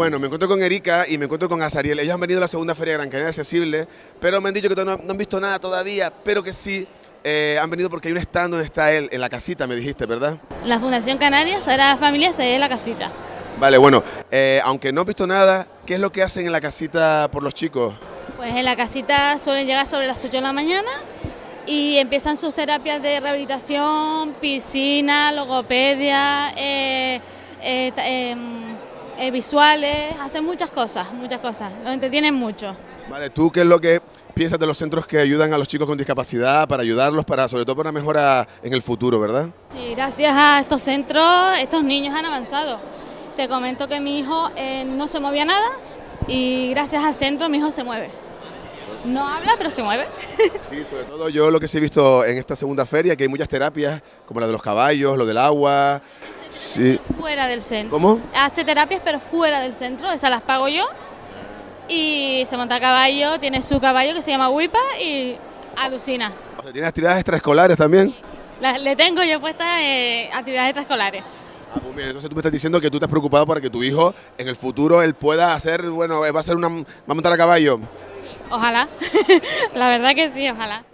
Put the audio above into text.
Bueno, me encuentro con Erika y me encuentro con Azariel. Ellos han venido a la segunda Feria de Gran Canaria Accesible, pero me han dicho que no, no han visto nada todavía, pero que sí eh, han venido porque hay un stand donde está él, en la casita, me dijiste, ¿verdad? La Fundación Canarias Sagrada Familia se en la casita. Vale, bueno, eh, aunque no han visto nada, ¿qué es lo que hacen en la casita por los chicos? Pues en la casita suelen llegar sobre las 8 de la mañana y empiezan sus terapias de rehabilitación, piscina, logopedia, eh, em, visuales, hacen muchas cosas, muchas cosas, los entretienen mucho. Vale, ¿tú qué es lo que piensas de los centros que ayudan a los chicos con discapacidad, para ayudarlos, para sobre todo para una mejora en el futuro, verdad? Sí, gracias a estos centros, estos niños han avanzado. Te comento que mi hijo eh, no se movía nada y gracias al centro mi hijo se mueve. No habla, pero se mueve. Sí, sobre todo yo lo que sí he visto en esta segunda feria, que hay muchas terapias, como la de los caballos, lo del agua. Sí. Fuera del centro. ¿Cómo? Hace terapias, pero fuera del centro, esas las pago yo y se monta a caballo, tiene su caballo que se llama Wipa y alucina. O sea, ¿tiene actividades extraescolares también? le tengo yo puestas eh, actividades extraescolares. Ah, pues entonces tú me estás diciendo que tú estás preocupado para que tu hijo en el futuro él pueda hacer, bueno, va a ser una, va a montar a caballo. ojalá, la verdad que sí, ojalá.